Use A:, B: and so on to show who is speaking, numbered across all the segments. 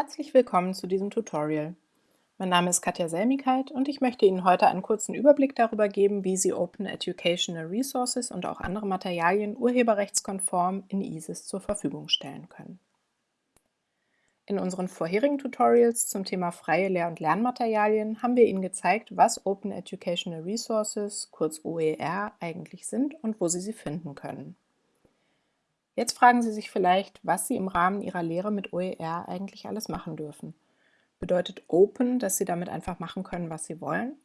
A: Herzlich willkommen zu diesem Tutorial. Mein Name ist Katja Selmigkeit und ich möchte Ihnen heute einen kurzen Überblick darüber geben, wie Sie Open Educational Resources und auch andere Materialien urheberrechtskonform in ISIS zur Verfügung stellen können. In unseren vorherigen Tutorials zum Thema freie Lehr- und Lernmaterialien haben wir Ihnen gezeigt, was Open Educational Resources, kurz OER, eigentlich sind und wo Sie sie finden können. Jetzt fragen Sie sich vielleicht, was Sie im Rahmen Ihrer Lehre mit OER eigentlich alles machen dürfen. Bedeutet Open, dass Sie damit einfach machen können, was Sie wollen?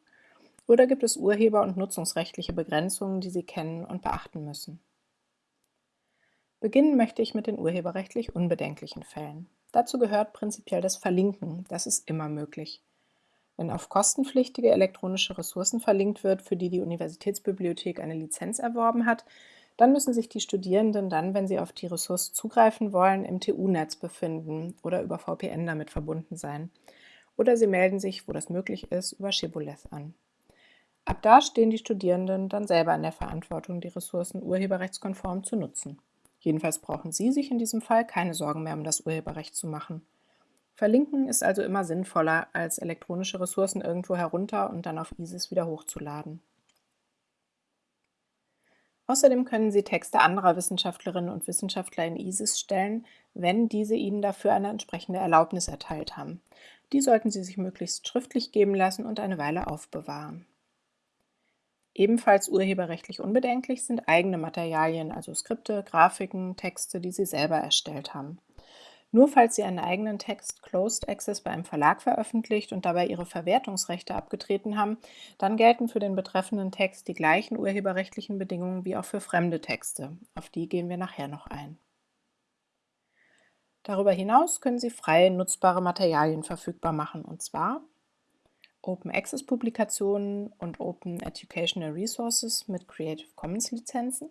A: Oder gibt es urheber- und nutzungsrechtliche Begrenzungen, die Sie kennen und beachten müssen? Beginnen möchte ich mit den urheberrechtlich unbedenklichen Fällen. Dazu gehört prinzipiell das Verlinken, das ist immer möglich. Wenn auf kostenpflichtige elektronische Ressourcen verlinkt wird, für die die Universitätsbibliothek eine Lizenz erworben hat, dann müssen sich die Studierenden dann, wenn sie auf die Ressource zugreifen wollen, im TU-Netz befinden oder über VPN damit verbunden sein. Oder sie melden sich, wo das möglich ist, über Shibboleth an. Ab da stehen die Studierenden dann selber in der Verantwortung, die Ressourcen urheberrechtskonform zu nutzen. Jedenfalls brauchen Sie sich in diesem Fall keine Sorgen mehr um das Urheberrecht zu machen. Verlinken ist also immer sinnvoller, als elektronische Ressourcen irgendwo herunter und dann auf ISIS wieder hochzuladen. Außerdem können Sie Texte anderer Wissenschaftlerinnen und Wissenschaftler in ISIS stellen, wenn diese Ihnen dafür eine entsprechende Erlaubnis erteilt haben. Die sollten Sie sich möglichst schriftlich geben lassen und eine Weile aufbewahren. Ebenfalls urheberrechtlich unbedenklich sind eigene Materialien, also Skripte, Grafiken, Texte, die Sie selber erstellt haben. Nur falls Sie einen eigenen Text Closed Access bei einem Verlag veröffentlicht und dabei Ihre Verwertungsrechte abgetreten haben, dann gelten für den betreffenden Text die gleichen urheberrechtlichen Bedingungen wie auch für fremde Texte. Auf die gehen wir nachher noch ein. Darüber hinaus können Sie freie nutzbare Materialien verfügbar machen, und zwar Open Access Publikationen und Open Educational Resources mit Creative Commons Lizenzen,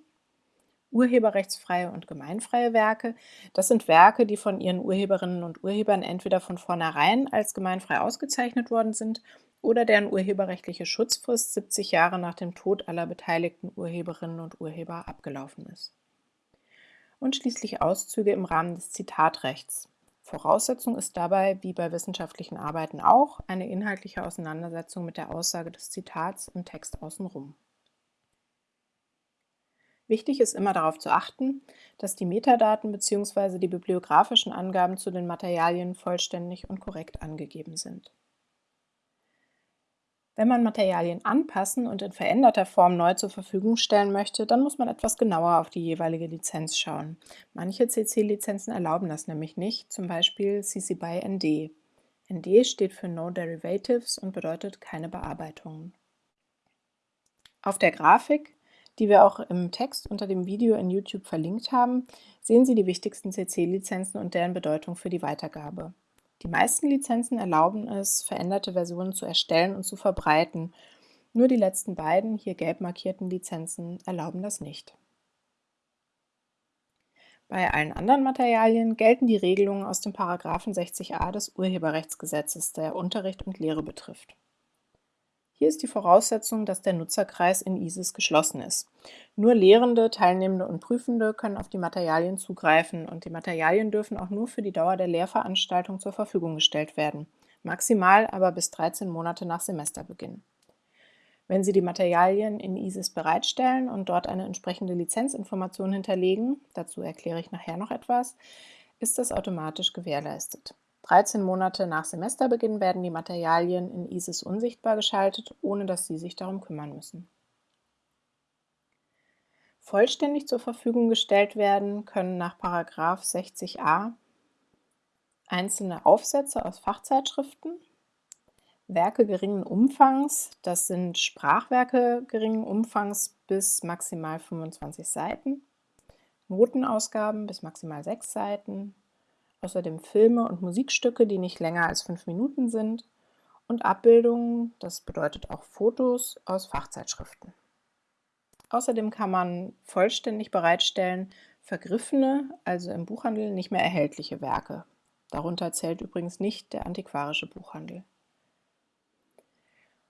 A: urheberrechtsfreie und gemeinfreie Werke. Das sind Werke, die von ihren Urheberinnen und Urhebern entweder von vornherein als gemeinfrei ausgezeichnet worden sind oder deren urheberrechtliche Schutzfrist 70 Jahre nach dem Tod aller beteiligten Urheberinnen und Urheber abgelaufen ist. Und schließlich Auszüge im Rahmen des Zitatrechts. Voraussetzung ist dabei, wie bei wissenschaftlichen Arbeiten auch, eine inhaltliche Auseinandersetzung mit der Aussage des Zitats im Text außenrum. Wichtig ist immer darauf zu achten, dass die Metadaten bzw. die bibliografischen Angaben zu den Materialien vollständig und korrekt angegeben sind. Wenn man Materialien anpassen und in veränderter Form neu zur Verfügung stellen möchte, dann muss man etwas genauer auf die jeweilige Lizenz schauen. Manche CC-Lizenzen erlauben das nämlich nicht, zum Beispiel CC BY ND. ND steht für No Derivatives und bedeutet keine Bearbeitungen. Auf der Grafik die wir auch im Text unter dem Video in YouTube verlinkt haben, sehen Sie die wichtigsten CC-Lizenzen und deren Bedeutung für die Weitergabe. Die meisten Lizenzen erlauben es, veränderte Versionen zu erstellen und zu verbreiten. Nur die letzten beiden, hier gelb markierten Lizenzen, erlauben das nicht. Bei allen anderen Materialien gelten die Regelungen aus dem Paragraphen 60a des Urheberrechtsgesetzes, der Unterricht und Lehre betrifft. Hier ist die Voraussetzung, dass der Nutzerkreis in ISIS geschlossen ist. Nur Lehrende, Teilnehmende und Prüfende können auf die Materialien zugreifen und die Materialien dürfen auch nur für die Dauer der Lehrveranstaltung zur Verfügung gestellt werden, maximal aber bis 13 Monate nach Semesterbeginn. Wenn Sie die Materialien in ISIS bereitstellen und dort eine entsprechende Lizenzinformation hinterlegen, dazu erkläre ich nachher noch etwas, ist das automatisch gewährleistet. 13 Monate nach Semesterbeginn werden die Materialien in ISIS unsichtbar geschaltet, ohne dass Sie sich darum kümmern müssen. Vollständig zur Verfügung gestellt werden können nach 60a einzelne Aufsätze aus Fachzeitschriften, Werke geringen Umfangs, das sind Sprachwerke geringen Umfangs bis maximal 25 Seiten, Notenausgaben bis maximal 6 Seiten, außerdem Filme und Musikstücke, die nicht länger als fünf Minuten sind und Abbildungen, das bedeutet auch Fotos aus Fachzeitschriften. Außerdem kann man vollständig bereitstellen vergriffene, also im Buchhandel nicht mehr erhältliche Werke. Darunter zählt übrigens nicht der antiquarische Buchhandel.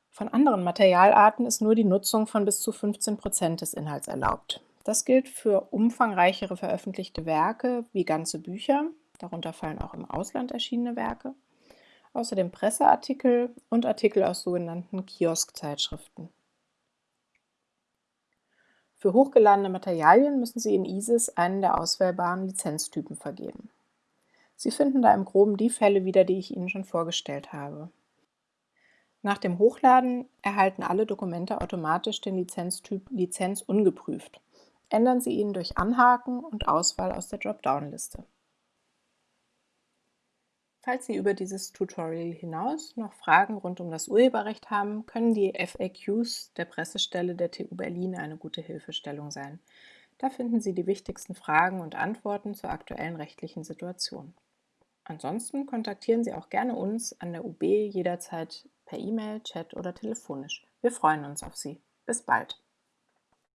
A: Von anderen Materialarten ist nur die Nutzung von bis zu 15 Prozent des Inhalts erlaubt. Das gilt für umfangreichere veröffentlichte Werke wie ganze Bücher, darunter fallen auch im Ausland erschienene Werke, außerdem Presseartikel und Artikel aus sogenannten Kioskzeitschriften. Für hochgeladene Materialien müssen Sie in ISIS einen der auswählbaren Lizenztypen vergeben. Sie finden da im Groben die Fälle wieder, die ich Ihnen schon vorgestellt habe. Nach dem Hochladen erhalten alle Dokumente automatisch den Lizenztyp Lizenz ungeprüft. Ändern Sie ihn durch Anhaken und Auswahl aus der Dropdown-Liste. Falls Sie über dieses Tutorial hinaus noch Fragen rund um das Urheberrecht haben, können die FAQs der Pressestelle der TU Berlin eine gute Hilfestellung sein. Da finden Sie die wichtigsten Fragen und Antworten zur aktuellen rechtlichen Situation. Ansonsten kontaktieren Sie auch gerne uns an der UB jederzeit per E-Mail, Chat oder telefonisch. Wir freuen uns auf Sie. Bis bald!